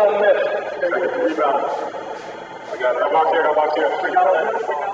I got it. I'm out here. I'm out here. We got it.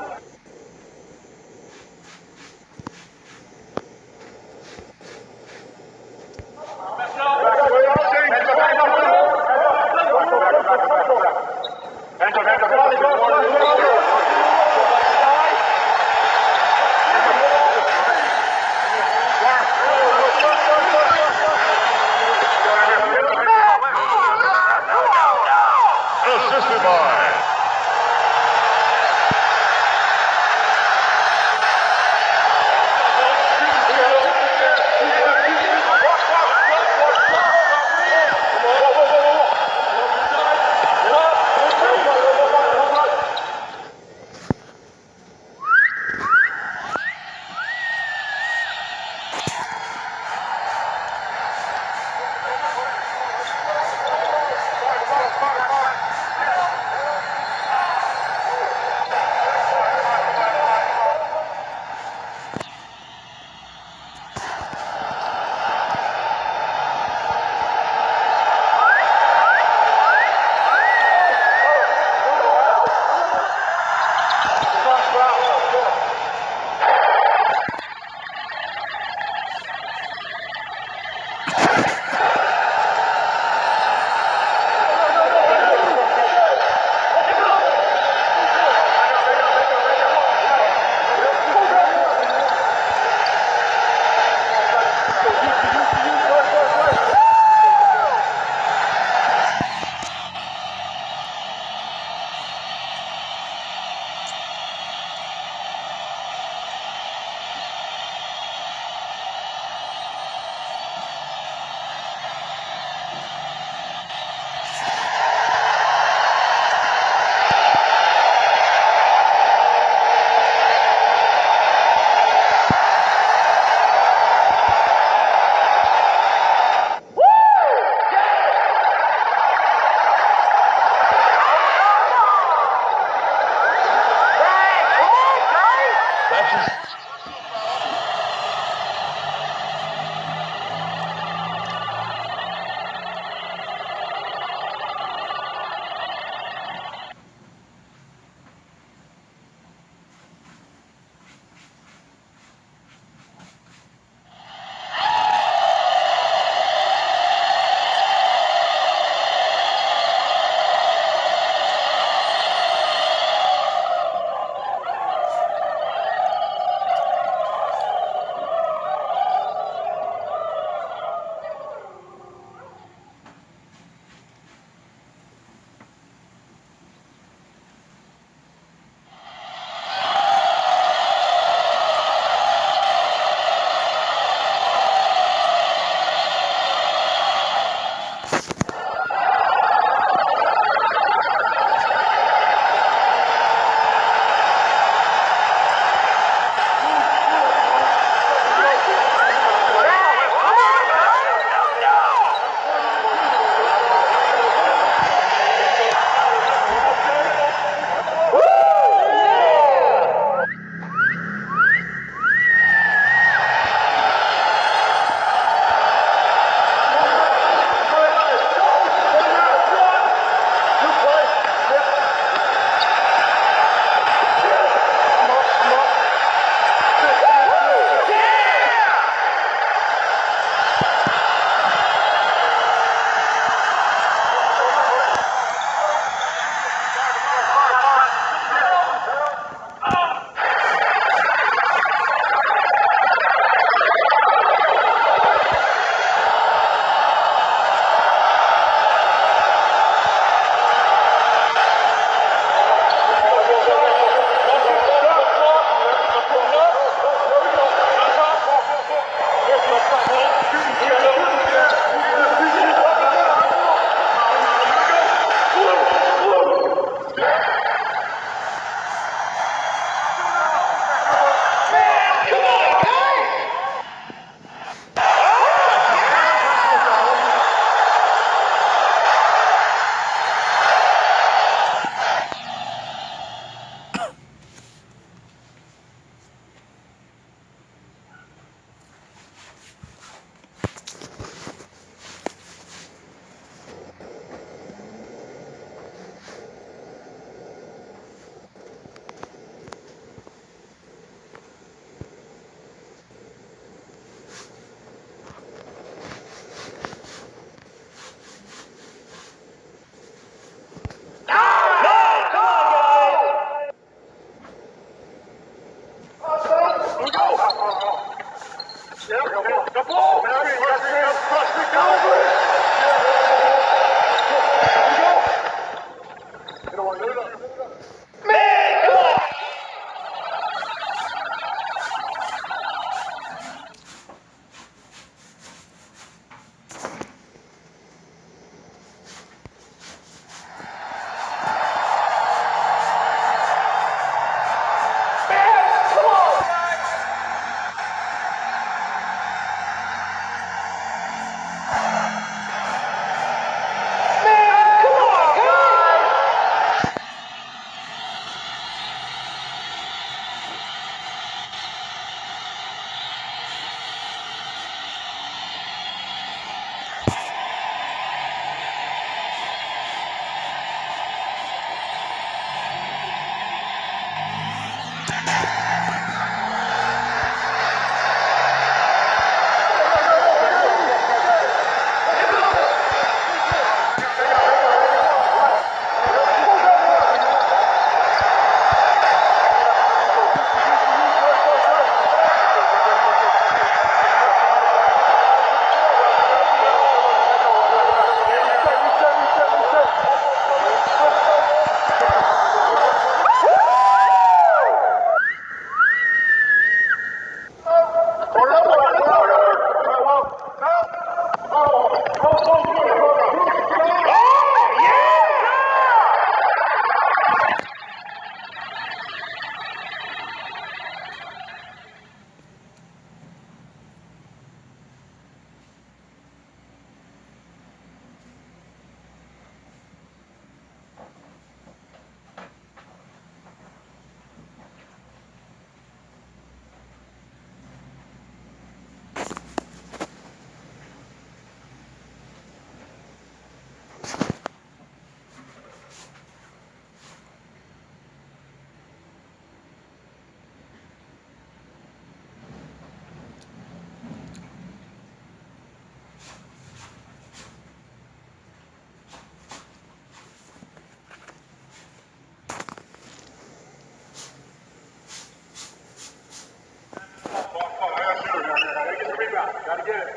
Gotta get it.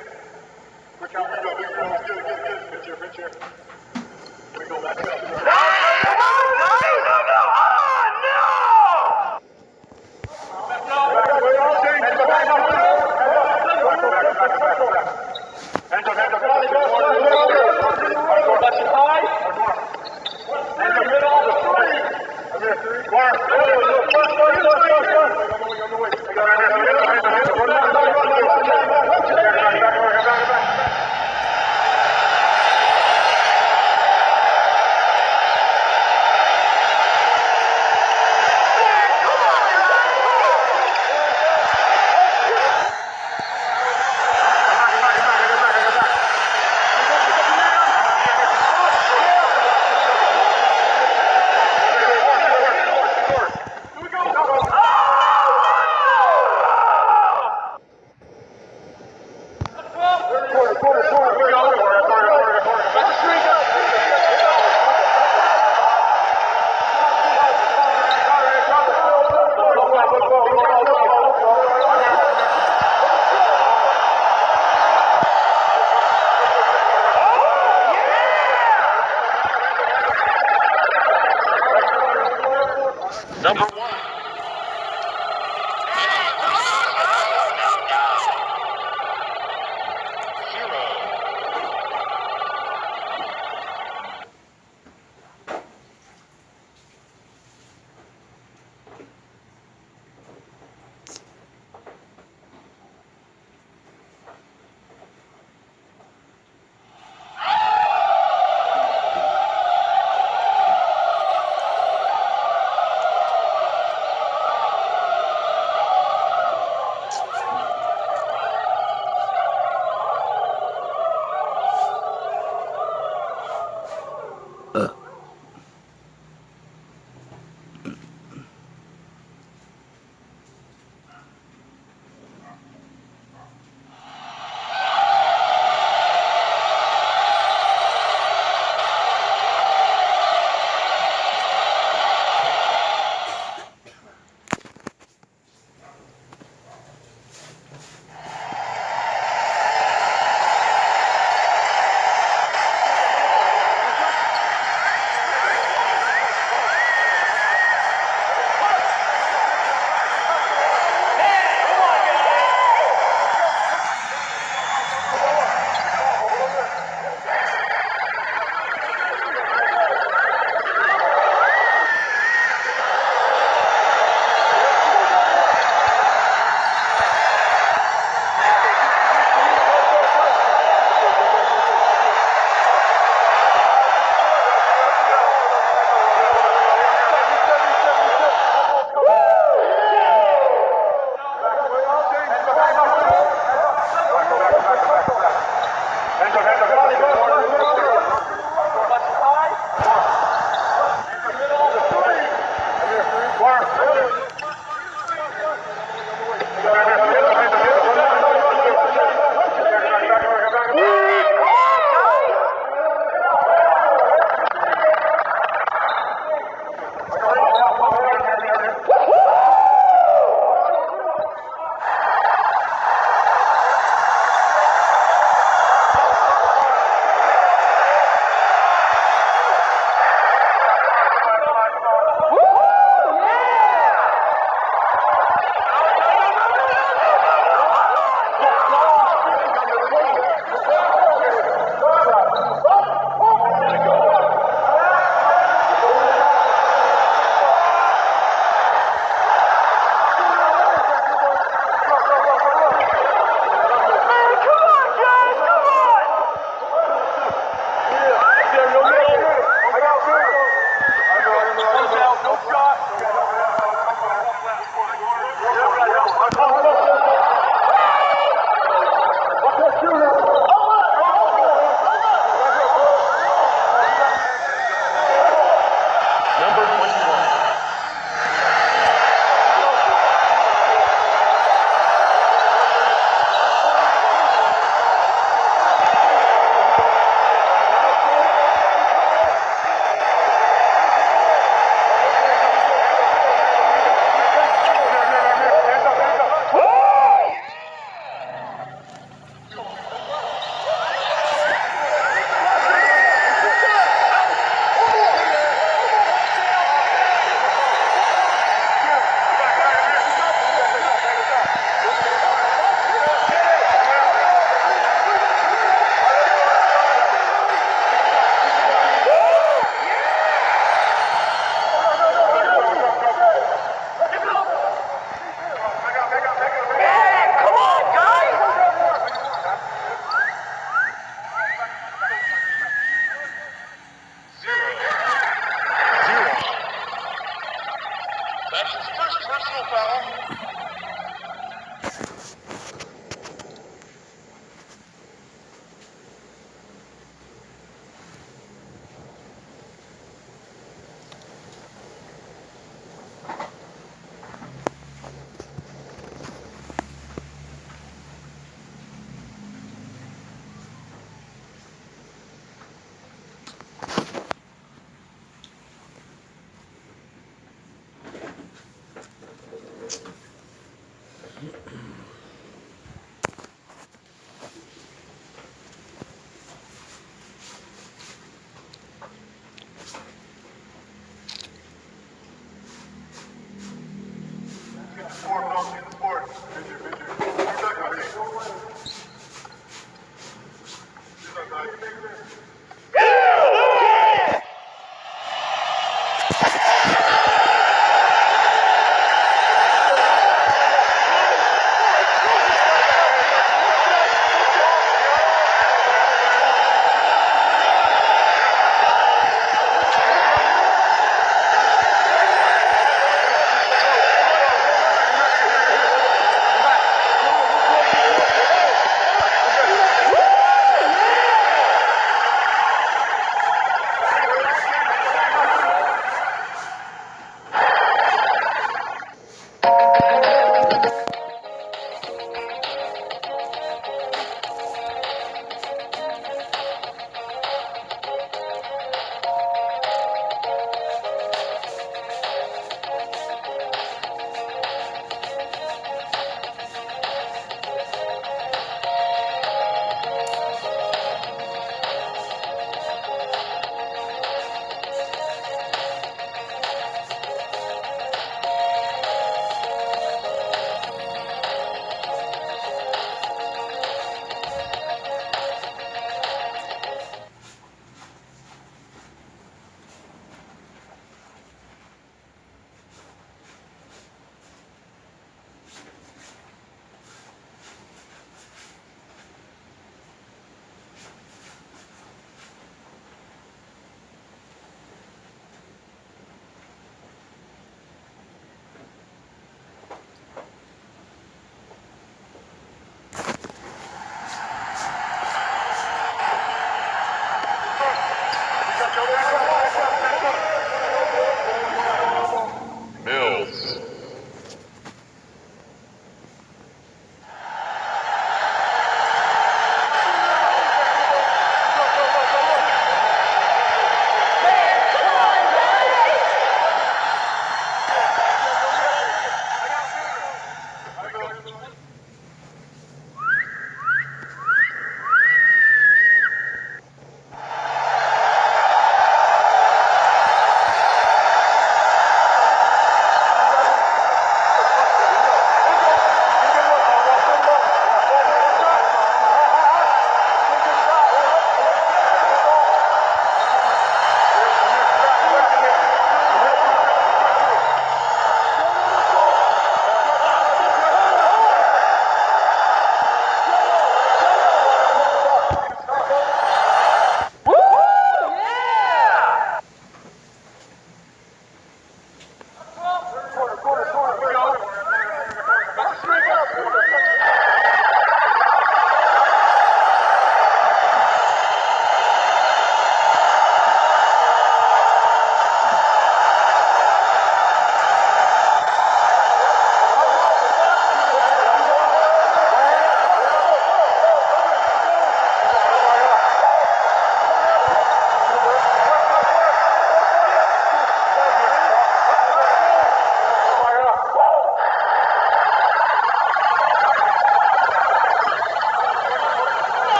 Quick out, quick out, quick out. Get it, get it, get it. Pitcher, pitcher. Wiggle that.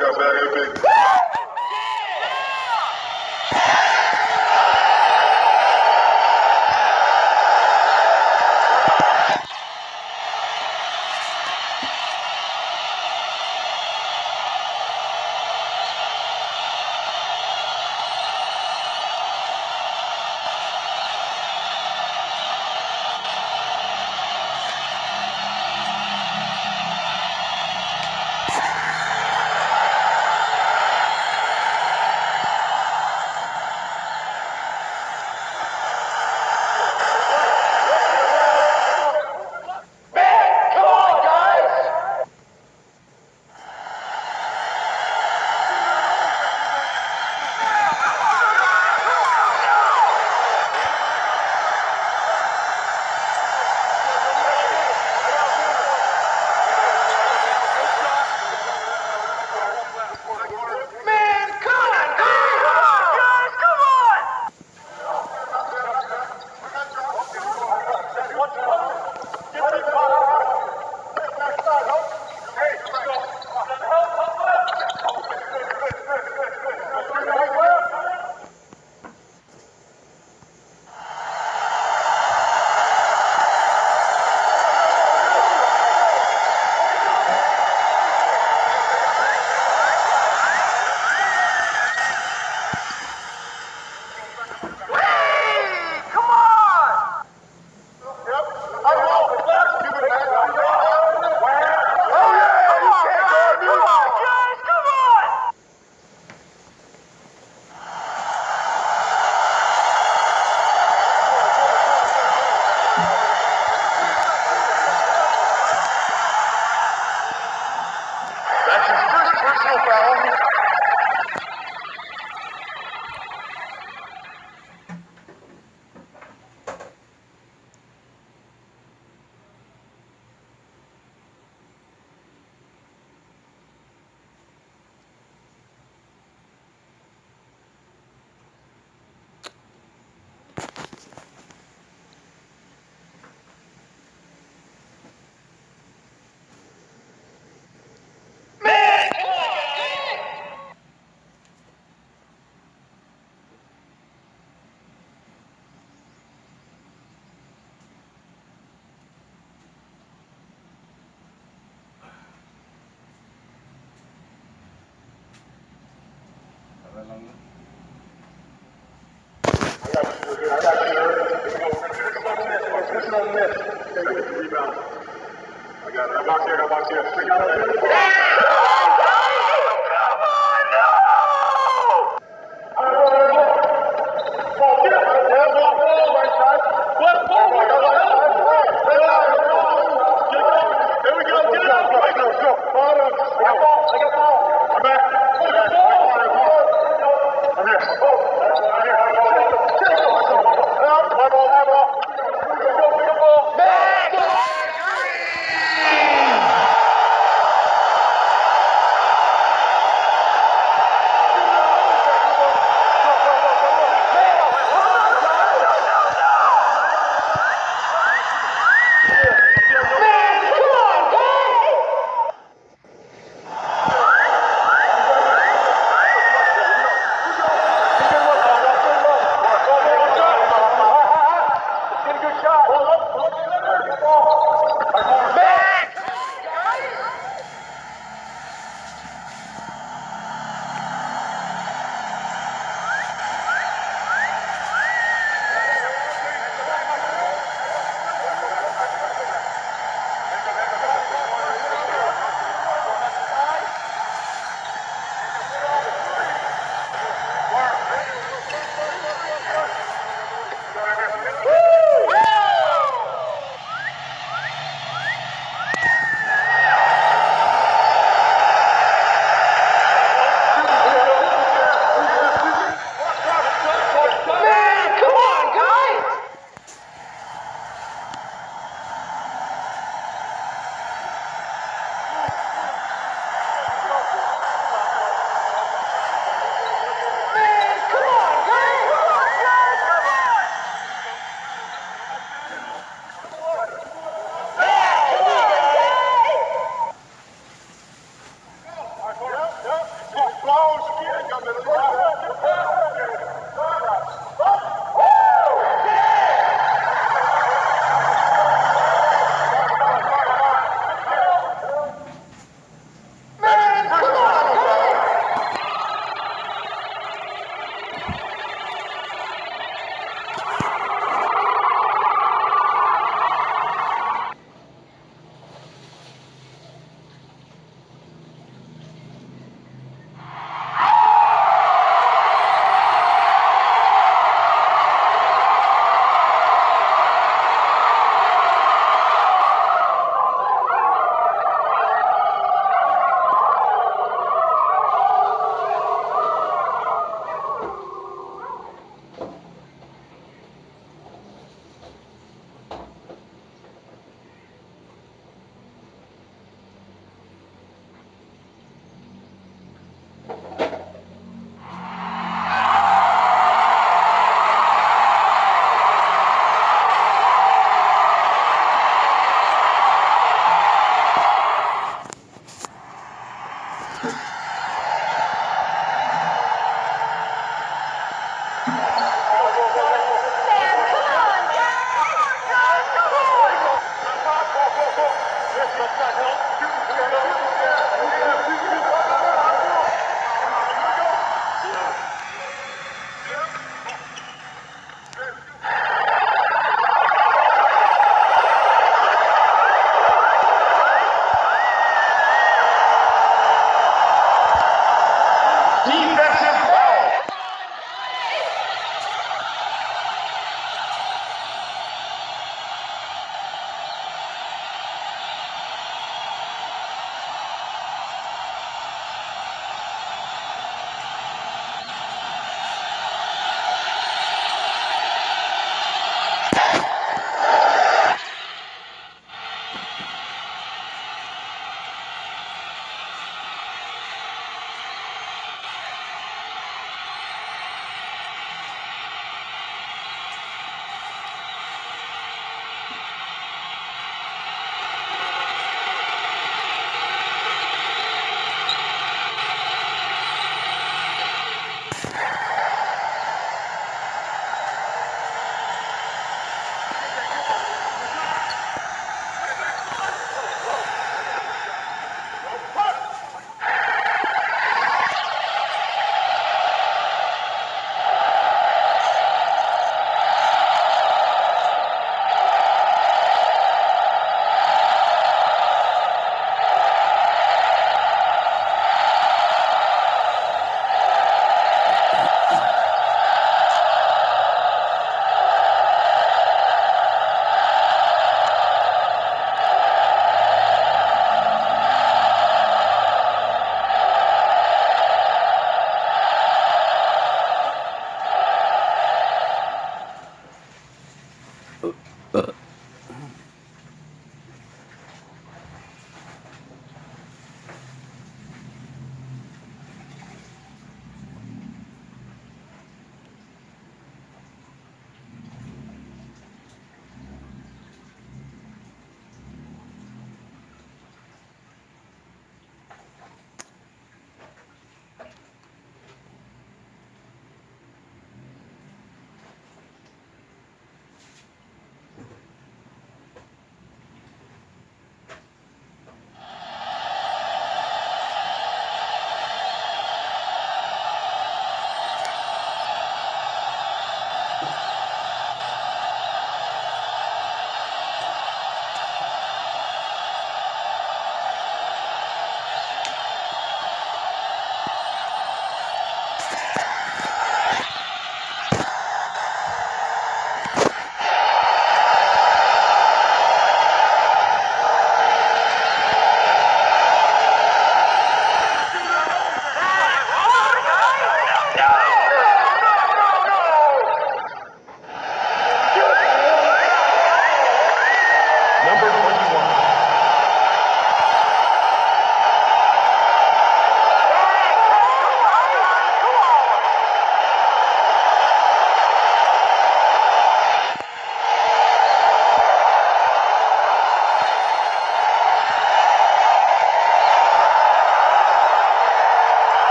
got bad hip. வரலாங்களா I got it. I'm out here. I'm out here.